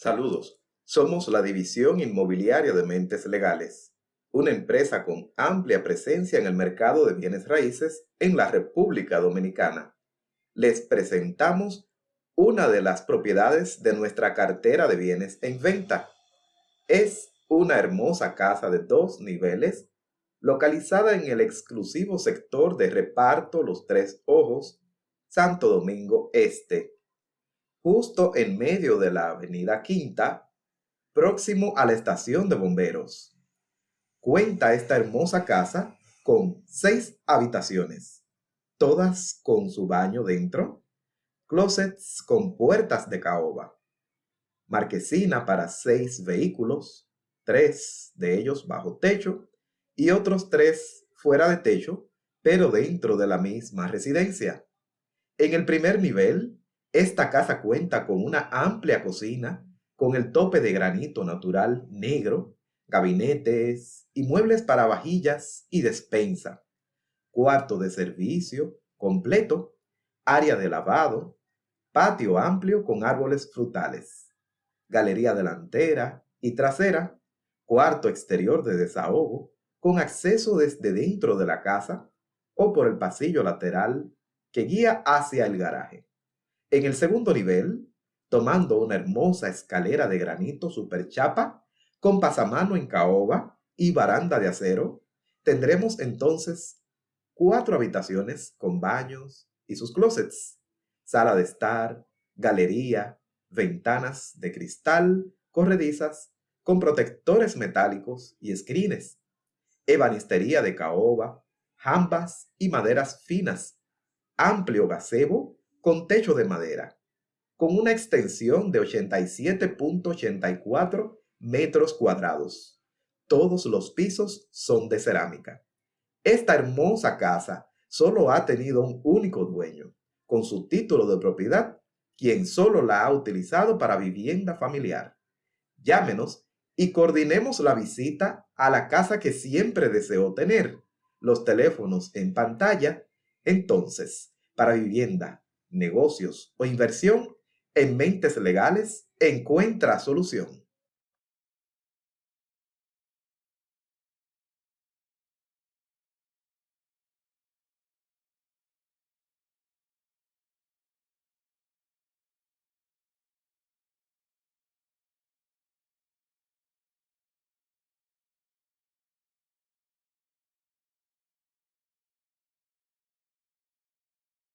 Saludos. Somos la División Inmobiliaria de Mentes Legales, una empresa con amplia presencia en el mercado de bienes raíces en la República Dominicana. Les presentamos una de las propiedades de nuestra cartera de bienes en venta. Es una hermosa casa de dos niveles, localizada en el exclusivo sector de reparto Los Tres Ojos, Santo Domingo Este justo en medio de la avenida Quinta, próximo a la estación de bomberos. Cuenta esta hermosa casa con seis habitaciones, todas con su baño dentro, closets con puertas de caoba, marquesina para seis vehículos, tres de ellos bajo techo y otros tres fuera de techo, pero dentro de la misma residencia. En el primer nivel esta casa cuenta con una amplia cocina con el tope de granito natural negro, gabinetes y muebles para vajillas y despensa, cuarto de servicio completo, área de lavado, patio amplio con árboles frutales, galería delantera y trasera, cuarto exterior de desahogo con acceso desde dentro de la casa o por el pasillo lateral que guía hacia el garaje. En el segundo nivel, tomando una hermosa escalera de granito superchapa con pasamano en caoba y baranda de acero, tendremos entonces cuatro habitaciones con baños y sus closets, sala de estar, galería, ventanas de cristal corredizas con protectores metálicos y escrines, ebanistería de caoba, jambas y maderas finas, amplio gazebo con techo de madera, con una extensión de 87.84 metros cuadrados. Todos los pisos son de cerámica. Esta hermosa casa solo ha tenido un único dueño, con su título de propiedad, quien solo la ha utilizado para vivienda familiar. Llámenos y coordinemos la visita a la casa que siempre deseó tener. Los teléfonos en pantalla. Entonces, para vivienda, negocios o inversión, en Mentes Legales encuentra solución.